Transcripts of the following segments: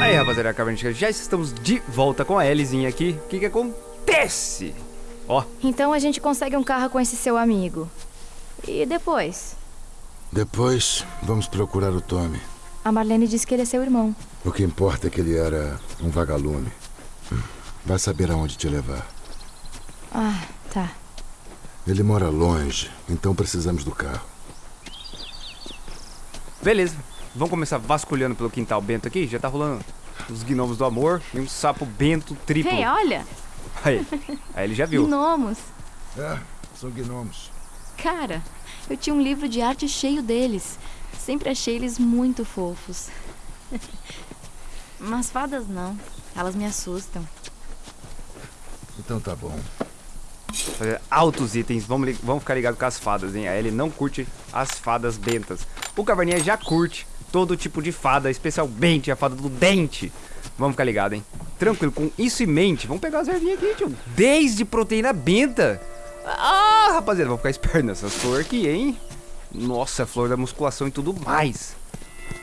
Aí, rapaziada, Cavernística, já estamos de volta com a Elliezinha aqui. O que que acontece? Ó, Então a gente consegue um carro com esse seu amigo. E depois? Depois, vamos procurar o Tommy. A Marlene disse que ele é seu irmão. O que importa é que ele era um vagalume. Vai saber aonde te levar. Ah, tá. Ele mora longe, então precisamos do carro. beleza. Vamos começar vasculhando pelo quintal bento aqui. Já tá rolando os gnomos do amor e um sapo bento triplo. Ei, olha! Aí, aí ele já viu. Gnomos. É, são gnomos. Cara, eu tinha um livro de arte cheio deles. Sempre achei eles muito fofos. Mas fadas não. Elas me assustam. Então tá bom. Fazer altos itens. Vamos, vamos ficar ligado com as fadas, hein? A Ellie não curte as fadas bentas. O Caverninha já curte todo tipo de fada, especialmente a fada do dente. Vamos ficar ligado, hein? Tranquilo, com isso em mente, vamos pegar as ervinhas aqui, tio. Desde proteína benta. Ah, rapaziada, vamos ficar esperto nessas flores aqui, hein? Nossa, flor da musculação e tudo mais.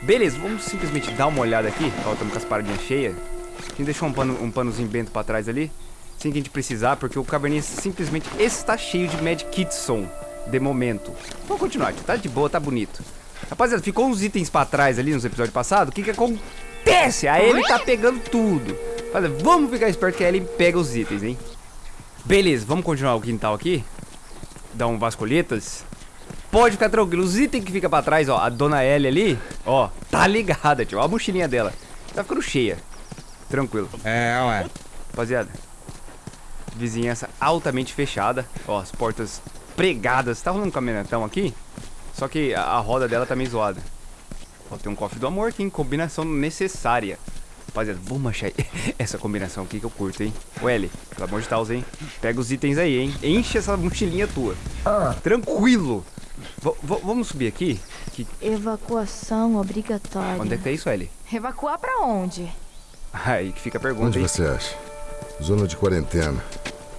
Beleza, vamos simplesmente dar uma olhada aqui. Ó, estamos com as paradinhas cheias. A gente deixou um, pano, um panozinho bento pra trás ali. Sem que a gente precisar, porque o caverninha simplesmente está cheio de Mad Kitson de momento. Vamos continuar. Tá de boa, tá bonito. Rapaziada, ficou uns itens pra trás ali nos episódios passados. O que que acontece? A Ellie tá pegando tudo. Rapaziada, vamos ficar esperto que a Ellie pega os itens, hein? Beleza, vamos continuar o quintal aqui. Dar um vasculhetas. Pode ficar tranquilo, os itens que fica pra trás, ó, a dona Ellie ali, ó, tá ligada, tio, ó a mochilinha dela. Tá ficando cheia. Tranquilo. É, ué. Rapaziada, vizinhança altamente fechada. Ó, as portas pregadas. Tá rolando um caminhonetão aqui? Só que a, a roda dela tá meio zoada. Ó, tem um cofre do amor aqui, hein? Combinação necessária. Rapaziada, vamos achar essa combinação aqui que eu curto, hein? Ô, L, pelo amor de Deus, hein? Pega os itens aí, hein? Enche essa mochilinha tua. Tranquilo. V- v- vamos subir aqui? Que, Evacuação obrigatória. onde é que tá isso, L? Evacuar pra onde? Aí que fica a pergunta, Onde hein? você acha? Zona de quarentena.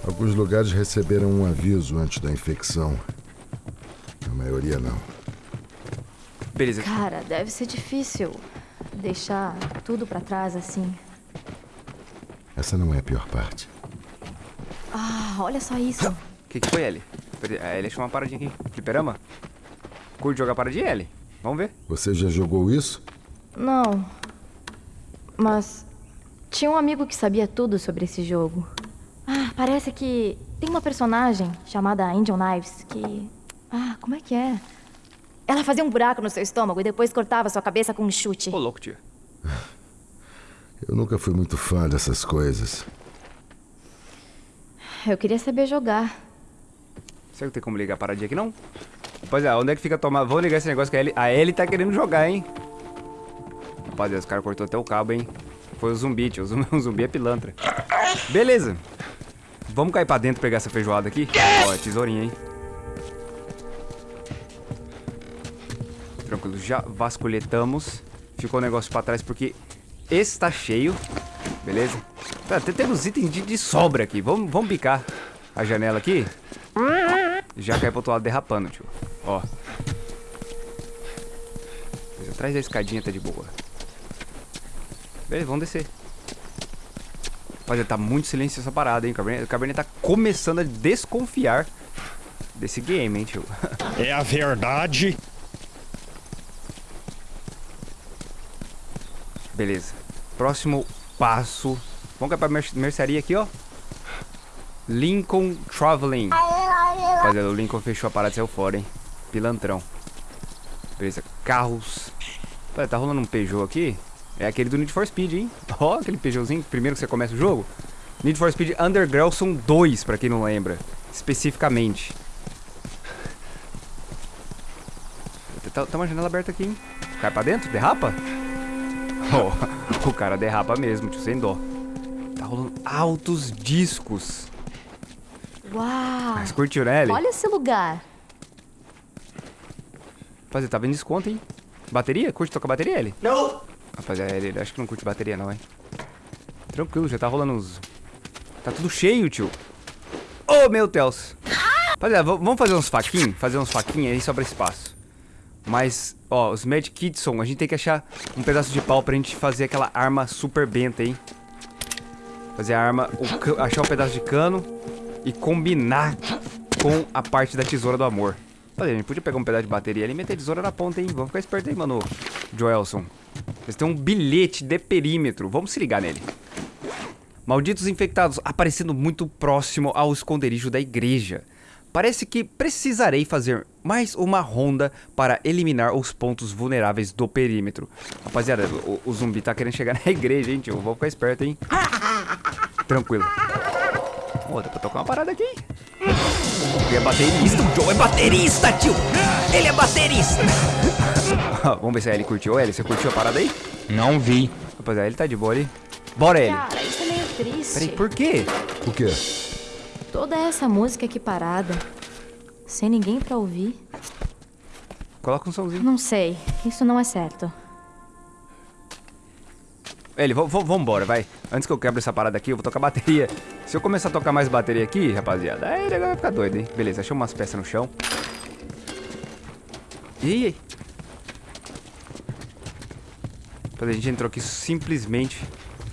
Alguns lugares receberam um aviso antes da infecção. A maioria não. Beleza. Cara, deve ser difícil deixar tudo pra trás assim. Essa não é a pior parte. Ah, olha só isso. O que, que foi? Peraí, A L achou uma paradinha aqui. Fliperama? Curte jogar paradinha, L? Vamos ver. Você já jogou isso? Não. Mas tinha um amigo que sabia tudo sobre esse jogo. Ah, parece que tem uma personagem chamada Angel Knives que. Ah, como é que é? Ela fazia um buraco no seu estômago e depois cortava sua cabeça com um chute. Ô, louco, tio. Eu nunca fui muito fã dessas coisas. Eu queria saber jogar. Será que tem como ligar a paradinha aqui, não? Rapaziada, onde é que fica a tomada? Vamos ligar esse negócio que a Ellie, a Ellie tá querendo jogar, hein? Rapaziada, os caras cortou até o cabo, hein? Foi o zumbi, tio. O zumbi, o zumbi é pilantra. Beleza. Vamos cair pra dentro pegar essa feijoada aqui? Ó, é tesourinha, hein? Já vasculhetamos. Ficou o negócio pra trás porque esse tá cheio. Beleza? Tá, te- temos itens de, de sobra aqui. Vamos, vamos picar a janela aqui. Já cai pro outro lado derrapando, tio. Ó. Atrás da escadinha tá de boa. Beleza, vamos descer. Rapaziada, tá muito silêncio essa parada, hein? O Cabernet, o Cabernet tá começando a desconfiar desse game, hein, tio? É a verdade. Beleza. Próximo passo. Vamos cair pra mer mercearia aqui, ó. Lincoln Traveling. Rapaziada, o Lincoln fechou a parada saiu fora, hein? Pilantrão. Beleza. Carros. Rapaziada, tá rolando um Peugeot aqui. É aquele do Need for Speed, hein? Ó, aquele Peugeotzinho, primeiro que você começa o jogo. Need for Speed Underground são dois, pra quem não lembra. Especificamente. Tá, tá uma janela aberta aqui, hein? Cai pra dentro? Derrapa? Oh, o cara derrapa mesmo, tio, sem dó. Tá rolando altos discos. Uau! Mas curtiu, né, Ellie? Olha esse lugar. Rapaziada, tá vendo desconto, hein? Bateria? Curte tocar bateria, Ellie? Não. Rapaziada, ele ele acho que não curte bateria, não, hein? Tranquilo, já tá rolando uns... Tá tudo cheio, tio. Oh, meu Deus. Rapaziada, v- vamos fazer uns faquinhos? Fazer uns faquinhos aí sobra espaço. Mas, ó, os Mad Kitson, a gente tem que achar um pedaço de pau pra gente fazer aquela arma super benta, hein? Fazer a arma, o achar um pedaço de cano e combinar com a parte da tesoura do amor. Olha, a gente podia pegar um pedaço de bateria ali e meter a tesoura na ponta, hein? Vamos ficar esperto aí, mano. Joelson. Eles têm um bilhete de perímetro. Vamos se ligar nele. Malditos infectados aparecendo muito próximo ao esconderijo da igreja. Parece que precisarei fazer mais uma ronda para eliminar os pontos vulneráveis do perímetro. Rapaziada, o, o zumbi tá querendo chegar na igreja, hein, tio? Vamos ficar esperto, hein? Tranquilo. Ô, dá pra tocar uma parada aqui. Ele é baterista, o Joe é baterista, tio! Ele é baterista! Vamos ver se a Ellie curtiu. Ellie, você curtiu a parada aí? Não vi. Rapaziada, ele tá de boa ali. Bora, Ellie. Cara, isso é meio triste. Peraí, por quê? O quê? Toda essa música aqui parada. Sem ninguém pra ouvir. Coloca um somzinho. Não sei. Isso não é certo. Ele, vambora, vai. Antes que eu quebre essa parada aqui, eu vou tocar bateria. Se eu começar a tocar mais bateria aqui, rapaziada, aí negócio vai ficar doido, hein? Beleza, achei umas peças no chão. Ih, aí. A gente entrou aqui simplesmente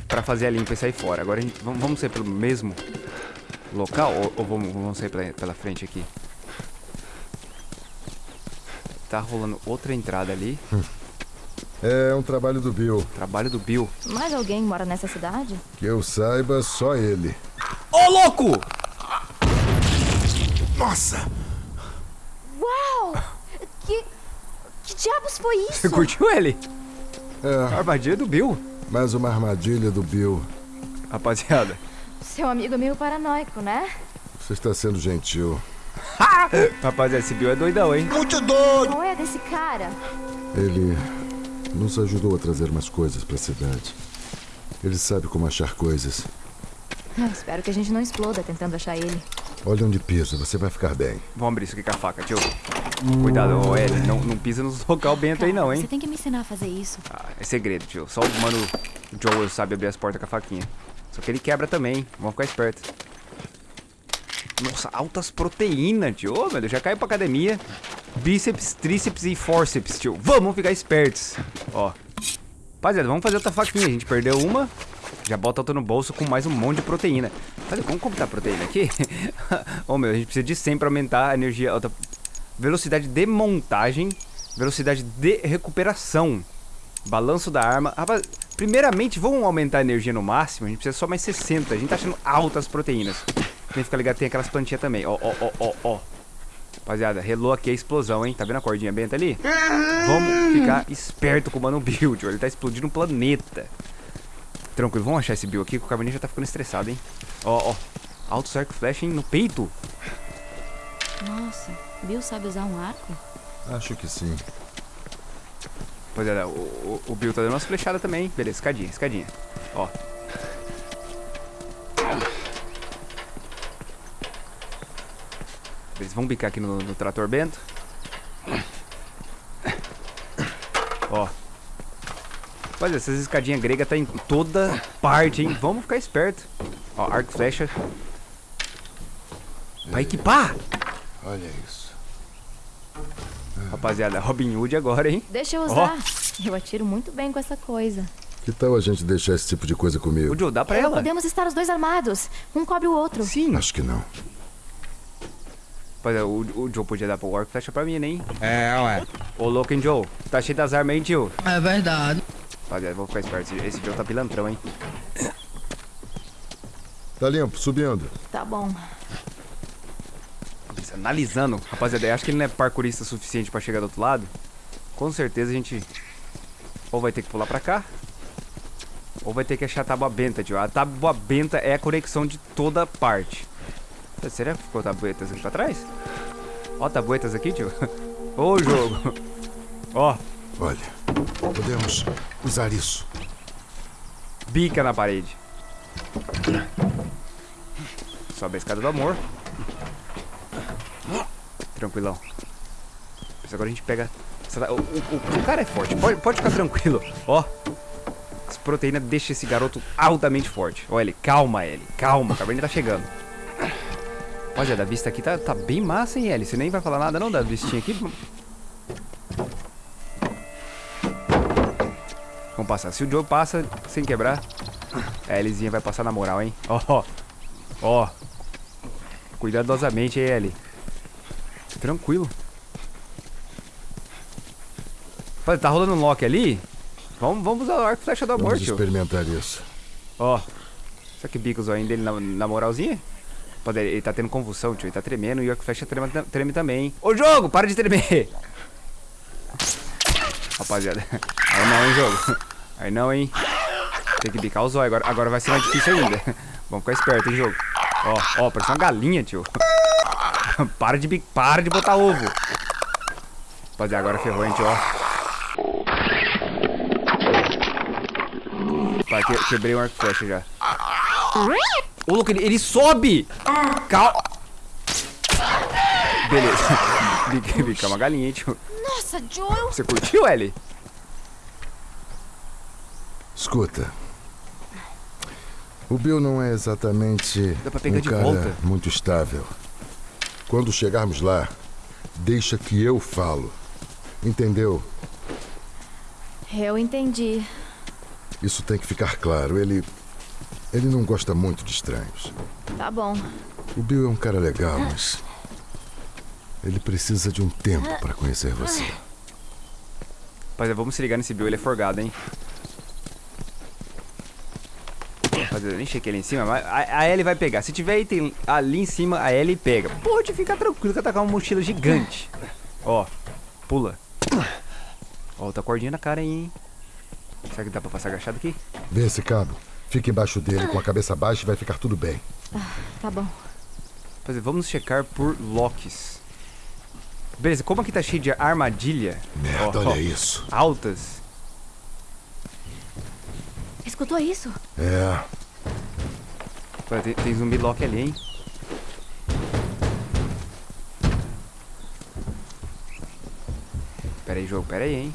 pra fazer a limpa e sair fora. Agora a gente, vamos, vamos sair pelo mesmo local ou, ou vamos, vamos sair pela, pela frente aqui? Tá rolando outra entrada ali. É um trabalho do Bill. Trabalho do Bill. Mais alguém mora nessa cidade? Que eu saiba, só ele. Ô, louco! Nossa! Uau! Que. Que diabos foi isso? Você curtiu ele? É, Armadilha do Bill. mais uma armadilha do Bill. Rapaziada. Seu amigo é meio paranoico, né? Você está sendo gentil. Rapaziada, esse Bill é doidão, hein? Qual é desse cara? Ele nos ajudou a trazer umas coisas para a cidade. Ele sabe como achar coisas. Ah, espero que a gente não exploda tentando achar ele. Olha onde pisa, você vai ficar bem. Vamos abrir isso aqui com a faca, tio. Cuidado, ô. Não, não pisa nos local bento aí não, Você hein? tem que me ensinar a fazer isso. Ah, é segredo, tio. Só o mano Joel sabe abrir as portas com a faquinha. Só que ele quebra também? Vamos ficar esperto. Nossa, altas proteínas, tio. Ô, meu Deus, já caiu pra academia. Bíceps, tríceps e forceps, tio. Vamos ficar espertos. Ó. Rapaziada, vamos fazer outra faquinha. A gente perdeu uma. Já bota outra no bolso com mais um monte de proteína. Rapaziada, vamos comprar proteína aqui? Ô, meu, a gente precisa de 100 pra aumentar a energia. Velocidade de montagem. Velocidade de recuperação. Balanço da arma. Rapaz, primeiramente, vamos aumentar a energia no máximo. A gente precisa só mais 60. A gente tá achando altas proteínas. Tem que ficar ligado, tem aquelas plantinhas também. Ó, ó, ó, ó, ó. Rapaziada, relou aqui a explosão, hein? Tá vendo a cordinha benta ali? Vamos ficar esperto com o Mano Bill, tio. Ele tá explodindo um planeta. Tranquilo, vamos achar esse Bill aqui, que o Carboninho já tá ficando estressado, hein? Ó, ó. Alto arco flash, hein? No peito. Nossa, Bill sabe usar um arco? Acho que sim. Rapaziada, o, o, o Bill tá dando umas flechadas também? Beleza, escadinha, escadinha. Ó. Beleza, vamos bicar aqui no, no trator bento. Ó. Rapaziada, essas escadinhas gregas tá em toda parte, hein? Vamos ficar esperto. Ó, arco e flecha. Vai equipar! Olha isso. Rapaziada, Robin Hood agora, hein? Deixa eu usar. Eu atiro muito bem com essa coisa. Que tal a gente deixar esse tipo de coisa comigo? O Joe, dá pra É, ela? Podemos estar os dois armados. Um cobre o outro. Sim. Acho que não. Rapaziada, o, o Joe podia dar pro e flecha pra mim, né, hein? É, ué. Ô, louco, hein, Joe? Tá cheio das armas, hein, tio? É verdade. Rapaziada, vou ficar esperto. Esse, esse Joe tá pilantrão, hein? Tá limpo, subindo. Tá bom. Analisando. Rapaziada, eu acho que ele não é parkourista suficiente pra chegar do outro lado. Com certeza a gente ou vai ter que pular pra cá, ou vai ter que achar a tábua benta, tio. A tábua benta é a conexão de toda parte. Será que ficou tabuetas aqui pra trás? Ó, tabuetas aqui, tio. Ô, jogo. Ó, Olha, podemos usar isso. bica na parede. Sobe a escada do amor tranquilão. Mas agora a gente pega... O, o, o cara é forte, pode, pode ficar tranquilo. Ó, as proteína deixa esse garoto altamente forte. Ó, ele, calma, ele, calma, a caverna tá chegando. Olha, da vista aqui tá, tá bem massa, hein, Ellie? Você nem vai falar nada não da vistinha aqui? Vamos passar. Se o Joe passa sem quebrar, a Elliezinha vai passar na moral, hein? Ó, oh, ó. Oh. Cuidadosamente, hein, Ellie? Tranquilo. Rapaz, tá rolando um lock ali? Vamos, vamos usar o arco flecha do amor, Vamos tio. experimentar isso. Ó. Será que bica o zoinho dele na, na moralzinha? Pode, ele tá tendo convulsão, tio. Ele tá tremendo e o arco flecha treme, treme também, hein? Ô, jogo! Para de tremer! Rapaziada. Aí não, hein, jogo. Aí não, hein. Tem que bicar o zóio. Agora, agora vai ser mais difícil ainda. Vamos ficar esperto, hein, jogo. Ó, ó, parece uma galinha, tio. para de para de botar ovo. Rapaziada, agora ferrou, hein, tio, ó. Vai, que, quebrei um arco flecha já. Ô, louco, ele, ele sobe! Calma. Beleza. Bica, bica uma galinha, hein, tio. Nossa, Joel! Você curtiu, Ellie? Escuta. O Bill não é exatamente Dá pra pegar um de cara volta. muito estável. Quando chegarmos lá, deixa que eu falo. Entendeu? Eu entendi. Isso tem que ficar claro. Ele. Ele não gosta muito de estranhos. Tá bom. O Bill é um cara legal, mas. Ele precisa de um tempo para conhecer você. Rapaziada, vamos se ligar nesse Bill, ele é forgado, hein? Eu nem chequei ali em cima, mas a, a Ellie vai pegar. Se tiver item ali em cima, a Ellie pega. Pode ficar tranquilo que eu tacar uma mochila gigante. Ó, pula. Ó, tá cordinha na cara aí, hein? Será que dá pra passar agachado aqui? Vê esse cabo. Fica embaixo dele com a cabeça baixa e vai ficar tudo bem. Tá bom. Rapaziada, vamos checar por locks. Beleza, como aqui tá cheio de armadilha Merda, ó, ó, olha isso. altas, Escutou isso? É. Pô, Tem, tem zumbi lock ali, hein? Pera aí, jogo, pera aí, hein?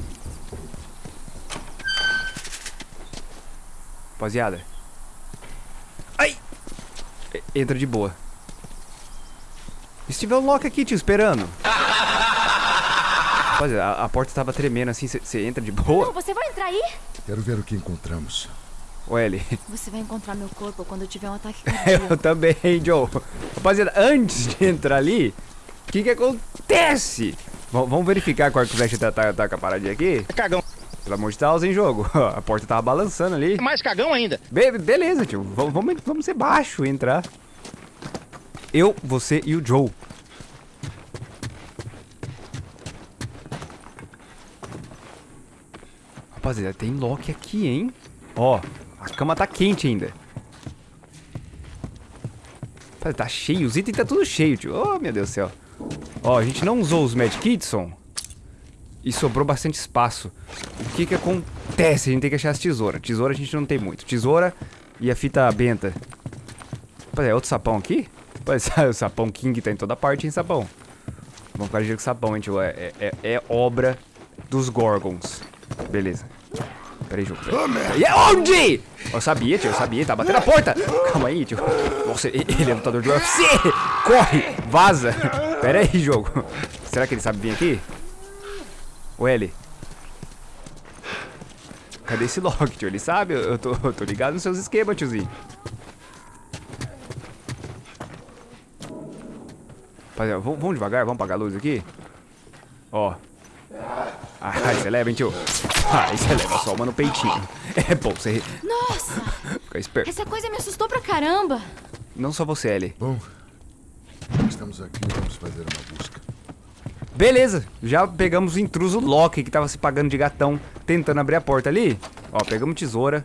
Rapaziada. Ai! Entra de boa. E se tiver um lock aqui, tio, esperando? Rapaziada, a, a porta tava tremendo assim, você entra de Não, boa? você vai entrar aí? Quero ver o que encontramos. Ô, Ellie. Você vai encontrar meu corpo quando eu tiver um ataque Eu cardíaco. também, Joe. Rapaziada, antes de entrar ali, o que que acontece? V- vamos verificar qual que o flecha tá, tá, tá com a paradinha aqui? Cagão. Pelo amor de Deus, hein, jogo? A porta tava balançando ali. Mais cagão ainda. Be- beleza, tio. V- vamos, vamos ser baixo e entrar. Eu, você e o Joe. Rapaziada, tem lock aqui, hein? Ó, a cama tá quente ainda. Tá cheio, os itens tá tudo cheio, tio. Oh, meu Deus do céu. Ó, a gente não usou os medkitson e sobrou bastante espaço. O que que acontece? A gente tem que achar as tesouras. Tesoura a gente não tem muito. Tesoura e a fita benta. Rapaziada, é outro sapão aqui? Rapaziada, o sapão King tá em toda parte, hein, sapão? Vamos ficar ligeiro com sapão, hein, tio. É, é, é- é obra dos Gorgons. Beleza. Pera aí, jogo. Pera aí. E onde? Eu sabia, tio, eu sabia. Tá batendo a porta. Calma aí, tio. Nossa, ele ele é lutador de UFC. Corre, vaza. Pera aí, jogo. Será que ele sabe vir aqui? O L. Cadê esse lock, tio? Ele sabe? Eu eu tô, eu tô ligado nos seus esquemas, tiozinho. Rapaziada, vamos, vamos devagar, vamos apagar a luz aqui. Ó. Ah, você leva, hein, tio? Ah, você leva só uma no peitinho. É bom você Nossa! ficar esperto. Essa coisa me assustou pra caramba. Não só você, Ellie. Bom, estamos aqui, vamos fazer uma busca. Beleza, já pegamos o intruso Loki que tava se pagando de gatão, tentando abrir a porta ali. Ó, pegamos tesoura.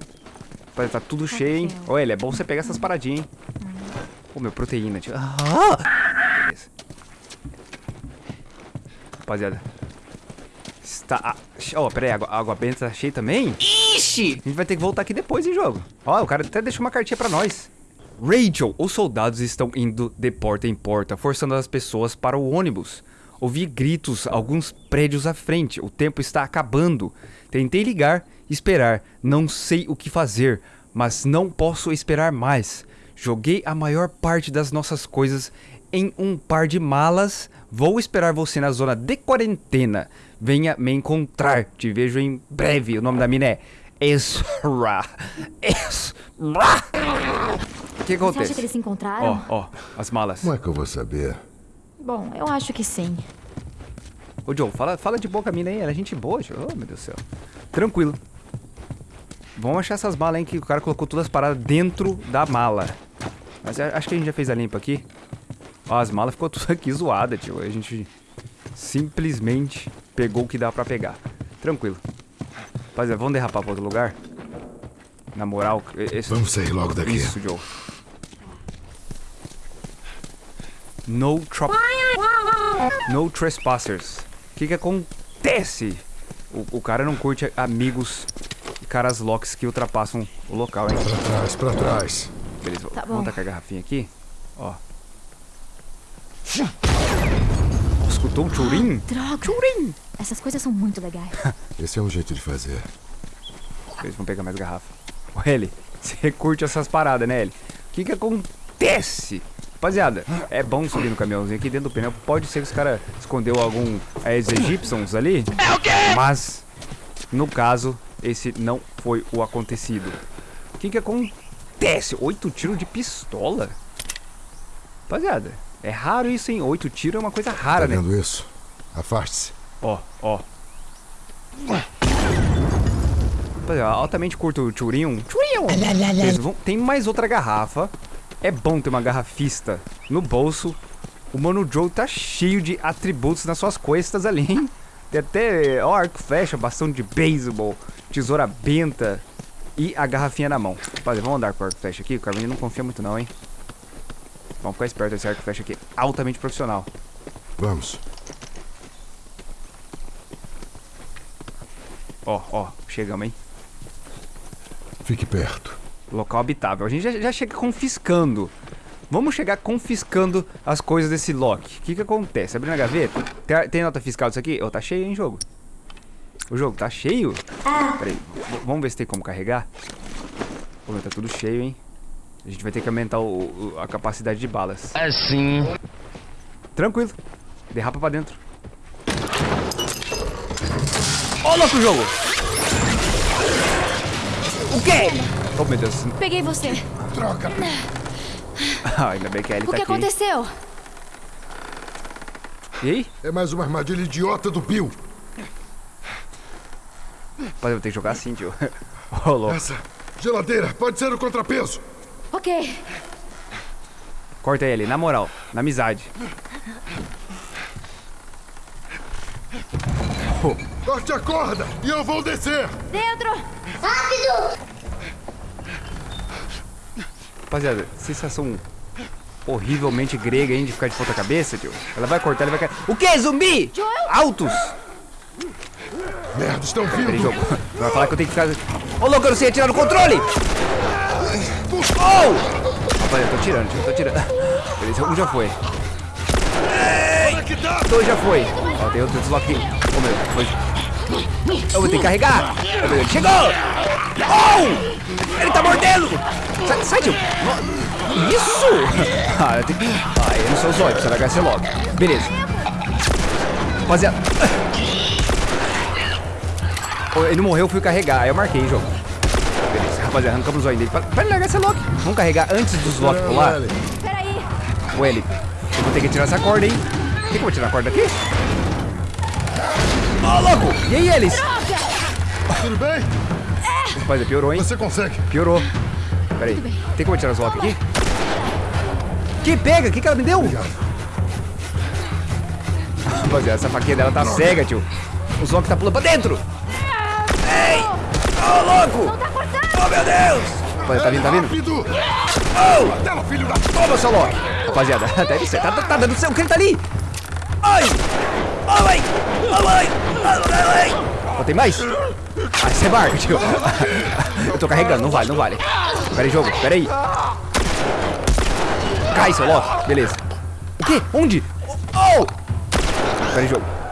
Rapaz, Tá tudo cheio, hein? Ó, ele é bom você pegar essas paradinhas, hein? Ô, meu, proteína, tio. Ah! Beleza. Rapaziada. Está... Ó, pera aí, água, água benta tá cheia também? Ixi! A gente vai ter que voltar aqui depois, hein, jogo? Ó, o cara até deixou uma cartinha pra nós. Rachel, os soldados estão indo de porta em porta, forçando as pessoas para o ônibus. Ouvi gritos, alguns prédios à frente. O tempo está acabando. Tentei ligar, esperar. Não sei o que fazer, mas não posso esperar mais. Joguei a maior parte das nossas coisas em um par de malas. Vou esperar você na zona de quarentena. Venha me encontrar. Te vejo em breve. O nome da mina é Ezra. Ezra. O que Você acha acontece? que eles se encontraram? Ó, ó, as malas. Como é que eu vou saber? Bom, eu acho que sim. Ô, Joe, fala, fala de boa com a mina aí. Ela é gente boa, Joe. Oh, meu Deus do céu. Tranquilo. Vamos achar essas malas aí que o cara colocou todas as paradas dentro da mala. Mas acho que a gente já fez a limpa aqui. Ó, as malas ficou tudo aqui zoada, tio. A gente simplesmente pegou o que dá pra pegar. Tranquilo. Rapaziada, vamos derrapar pra outro lugar? Na moral, esse... Vamos sair logo daqui. Isso, Joe. No trop... No trespassers. O que que acontece? O, o cara não curte amigos e caras locks que ultrapassam o local, hein? Pra trás, pra trás. Beleza, Tá vamos tacar a garrafinha aqui. Ó. Escutou o churim? Droga! Essas coisas são muito legais. Esse é um jeito de fazer. Eles vão pegar mais garrafa. Ô, Eli, você curte essas paradas, né, Eli? O que que acontece? Rapaziada, é bom subir no caminhãozinho aqui dentro do pneu. Pode ser que os caras escondeu algum é, egípcios ali. É o quê? Mas, no caso, esse não foi o acontecido. O que que acontece? Oito tiros de pistola? Rapaziada, é raro isso, hein? Oito tiros é uma coisa rara, Tá né? vendo isso? Afaste-se. Ó, ó. Rapaziada, altamente curto o churinho. Churinho! Vamos- Tem mais outra garrafa. É bom ter uma garrafista no bolso. O Mano Joe tá cheio de atributos nas suas costas ali, hein? Tem até ó, arco flecha, bastão de beisebol, tesoura benta e a garrafinha na mão. Rapaziada, vamos andar com o arco flecha aqui. O Carminho não confia muito não, hein? Vamos ficar esperto, esse arco e flecha aqui é altamente profissional. Vamos. Ó, ó, chegamos, hein? Fique perto. Local habitável. A gente já, já chega confiscando. Vamos chegar confiscando as coisas desse Loki. O que que acontece? Abrindo a gaveta. Tem, tem nota fiscal disso aqui? Ô, tá cheio, hein, jogo? O jogo tá cheio? Peraí, v- vamos ver se tem como carregar. Pô, tá tudo cheio, hein? A gente vai ter que aumentar o- o- a capacidade de balas. Assim. Tranquilo. Derrapa pra dentro. Ô, louco, jogo! O quê? Oh, meu Deus. Peguei você. Troca! Ah, ainda bem que a Ellie O tá que aqui. aconteceu? E aí? É mais uma armadilha idiota do Bill. Rapaz, eu vou ter que jogar assim, tio. Ô, louco. Essa geladeira pode ser o contrapeso. Ok. Corta ele, na moral, na amizade. Corte a corda e eu vou descer. Dentro! Rapaziada, sensação horrivelmente grega, hein, de ficar de ponta cabeça, tio. Ela vai cortar, ele vai cair. O que, zumbi? Joel? Altos! Merda, estão Peraí, vindo. jogo. Vai falar que eu tenho que ficar... Ô, louco, eu não sei atirar no controle! Oh! Rapaziada, eu tô tirando, tio, eu tô tirando. Beleza, um já foi. Dois já foi. Ó, tem outro desloque. Ô, meu, foi. Eu vou ter que carregar. Ele chegou! Oh! Ele tá mordendo! Sai, sai tio! Isso! Ah, eu tenho que... Ah, eu não sou zóio, precisa largar esse logo. Beleza. Rapaziada... Ele não morreu, eu fui carregar. Aí eu marquei jogo. Rapaziada, arrancamos o zóio dele. De largar esse lock. Vamos carregar antes dos lock pular. Peraí. Ô, Eli, eu vou ter que tirar essa corda, hein? Por que, que eu vou tirar a corda aqui? Ô, louco! E aí, eles? Tudo bem? Rapaziada, piorou, hein? Você consegue. Piorou. Pera aí. Tem como eu tirar os lock aqui? Que pega? O que, que ela me deu? Rapaziada, essa faquinha dela tá cega, tio. Os lock tá pulando pra dentro. Ei! Ô, louco! Tá cortando! Oh, meu Deus! Tá vindo, tá vindo? Oh! Filho da... Toma, seu Loki! Rapaziada, deve ser. Tá, tá, tá dando ele tá ali? Ai! Ai, mãe! Ai, mãe! Ai, mãe! Ó, tem mais? Ah, isso é barco, tio. Eu tô carregando, não vale, não vale. Pera aí, jogo, pera aí. Cai, seu Loki. Beleza. O quê? Onde? Oh! Pera aí, jogo.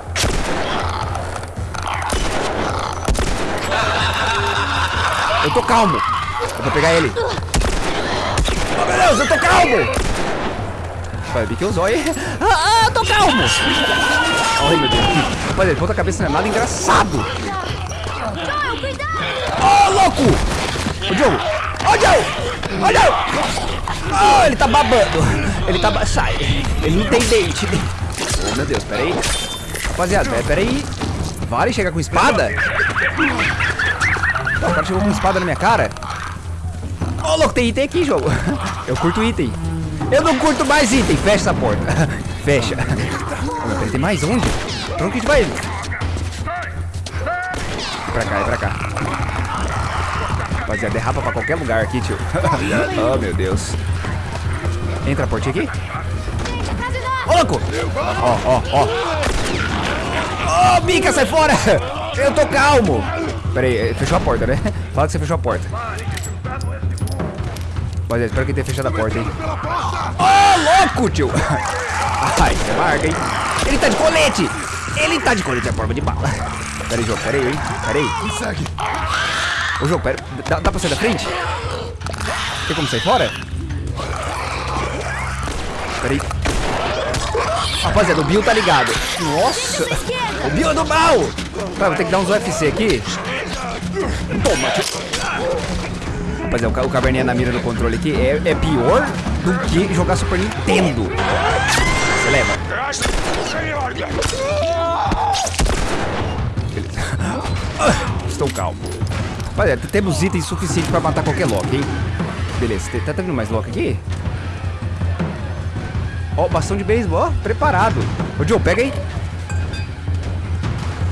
Eu tô calmo. Eu vou pegar ele. Oh, meu Deus, eu tô calmo! Vai, vi que eu zóio. Ah, ah, tô calmo! Ai, meu Deus. Rapaziada, ponta cabeça não é nada engraçado. Ô, louco! Ô, Diogo! Ô, Diogo! Ô, Diogo! Oh, ele tá babando. Ele tá... Ba... Sai. Ele não tem dente. Oh, meu Deus, peraí. Rapaziada, pera- peraí. Vale chegar com espada? O cara chegou com espada na minha cara. Ô, louco, tem item aqui, jogo. Eu curto item. Eu não curto mais item. Fecha essa porta. Fecha. Tem mais onde? Pra onde que a gente vai? É pra cá, é pra cá. Rapaziada, derrapa pra qualquer lugar aqui, tio. oh, meu Deus. Entra a portinha aqui. Ô, louco! Ó, ó, ó. Ô, Bica, sai fora! Eu tô calmo. Pera aí, fechou a porta, né? Fala que você fechou a porta. Rapaziada, espero que tenha fechado a porta, hein? Ô, louco, tio! Ai, você marca, hein? Ele tá de colete! Ele tá de colete à forma de bala. Pera aí, jogo, pera aí, hein? Pera aí. Ô, jogo, pera. Dá, dá pra sair da frente? Tem como sair fora? Pera aí. Rapaziada, o Bill tá ligado. Nossa! O Bill é do mal! Vai, vou ter que dar uns UFC aqui. Toma. Rapaziada, o, o caverninha na mira do controle aqui é, é pior do que jogar Super Nintendo. Você leva. Estou calmo. Olha, temos itens suficientes pra matar qualquer Loki, hein? Beleza, tá, tá vindo mais Loki aqui? Ó, bastão de beisebol, ó, preparado. Ô, Joe, pega aí.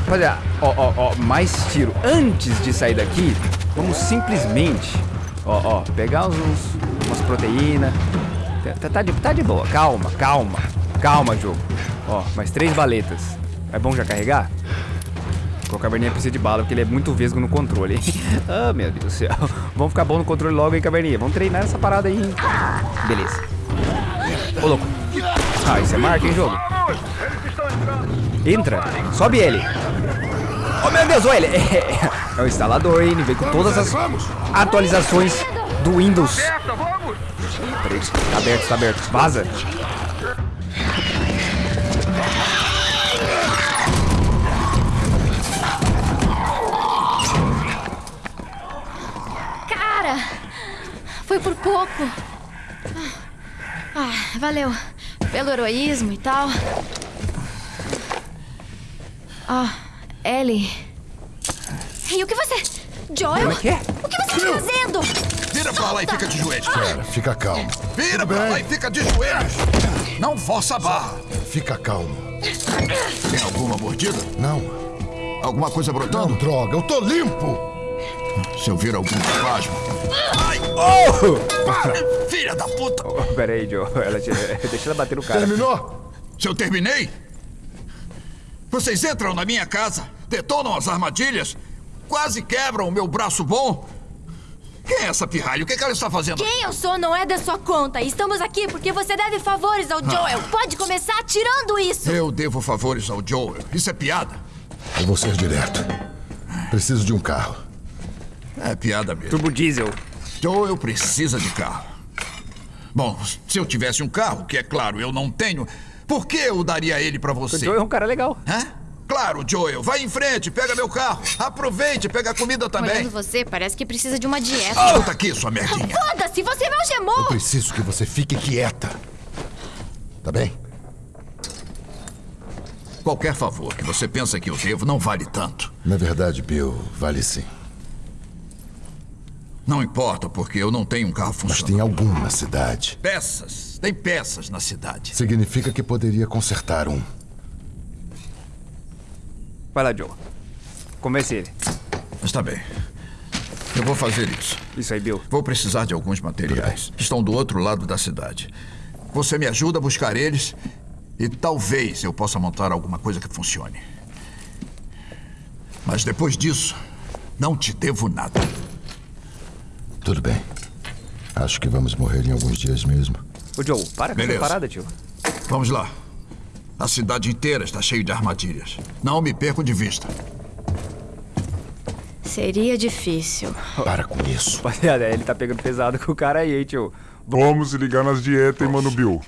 Olha, ó, ó, ó, mais tiro. Antes de sair daqui, vamos simplesmente, ó, ó, pegar uns, umas proteínas. Tá, tá, de, tá de boa, calma, calma, calma, jogo. Ó, mais três baletas. É bom já carregar? O Caverninha precisa de bala, porque ele é muito vesgo no controle. hein? ah, meu Deus do céu. Vamos ficar bom no controle logo, hein, Caverninha? Vamos treinar essa parada aí, hein? Beleza. Ô, louco. Ah, isso é marca, hein, jogo? Entra. Sobe ele. Oh, meu Deus, olha ele. É o instalador, hein? Ele vem com todas as atualizações do Windows. Peraí, tá aberto, tá aberto. Vaza. Cara! Foi por pouco. Ah, valeu. Pelo heroísmo e tal. Ah, Ellie. Ei, o que você. Joel? Como é que é? O que você está fazendo? Vira pra lá e fica de joelhos. Pera, fica calmo. Vira pra lá e fica de joelhos. Não força a barra. Fica calmo. Tem alguma mordida? Não. Alguma coisa Não, brotando? droga, eu tô limpo. Se eu vir algum espasmo. Ai! Oh! Filha da puta! Oh, pera aí, Joe. Ela te... Deixa ela bater no cara. Terminou? Se eu terminei? Vocês entram na minha casa, detonam as armadilhas, quase quebram o meu braço bom. Quem é essa pirralha? O que, que ela está fazendo? Quem eu sou não é da sua conta. Estamos aqui porque você deve favores ao Joel. Pode começar tirando isso. Eu devo favores ao Joel. Isso é piada? Eu vou ser direto. Preciso de um carro. É piada mesmo. Turbo Diesel. Joel precisa de carro. Bom, se eu tivesse um carro, que é claro, eu não tenho, por que eu daria ele pra O você? Joe é um cara legal. Hã? Claro, Joel, vai em frente, pega meu carro. Aproveite, pega a comida também. Olhando você, parece que precisa de uma dieta. Escuta aqui, sua merdinha. Foda-se, você me algemou! Preciso que você fique quieta. Tá bem? Qualquer favor que você pensa que eu devo não vale tanto. Na verdade, Bill, vale sim. Não importa, porque eu não tenho um carro Mas funcionando. tem algum na cidade. Peças. Tem peças na cidade. Significa que poderia consertar um. Vai lá, Joe. Convence ele. Está bem. Eu vou fazer isso. Isso aí, Bill. Vou precisar de alguns materiais. Estão do outro lado da cidade. Você me ajuda a buscar eles e talvez eu possa montar alguma coisa que funcione. Mas depois disso, não te devo nada. Tudo bem. Acho que vamos morrer em alguns dias mesmo. Ô, Joe, para com essa Beleza. parada, tio. Vamos lá. A cidade inteira está cheia de armadilhas. Não me perco de vista. Seria difícil. Para com isso. Rapaziada, ele tá pegando pesado com o cara aí, hein, tio. Vamos ligar nas dietas, hein, Mano Bill.